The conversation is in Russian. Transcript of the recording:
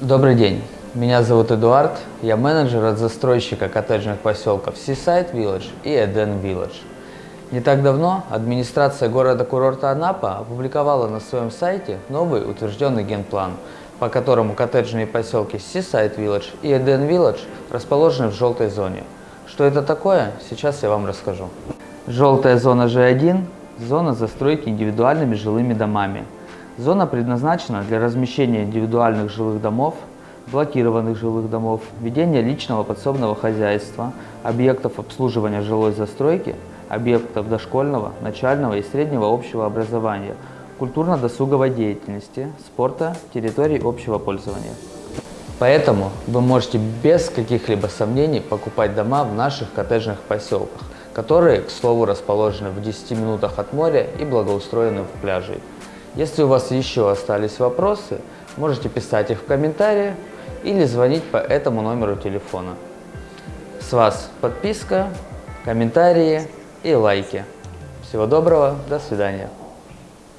Добрый день, меня зовут Эдуард, я менеджер от застройщика коттеджных поселков Seaside Village и Eden Village. Не так давно администрация города-курорта Анапа опубликовала на своем сайте новый утвержденный генплан, по которому коттеджные поселки Seaside Village и Eden Village расположены в желтой зоне. Что это такое, сейчас я вам расскажу. Желтая зона G1 – зона застройки индивидуальными жилыми домами. Зона предназначена для размещения индивидуальных жилых домов, блокированных жилых домов, ведения личного подсобного хозяйства, объектов обслуживания жилой застройки, объектов дошкольного, начального и среднего общего образования, культурно-досуговой деятельности, спорта, территорий общего пользования. Поэтому вы можете без каких-либо сомнений покупать дома в наших коттеджных поселках, которые, к слову, расположены в 10 минутах от моря и благоустроены в пляжей. Если у вас еще остались вопросы, можете писать их в комментариях или звонить по этому номеру телефона. С вас подписка, комментарии и лайки. Всего доброго, до свидания.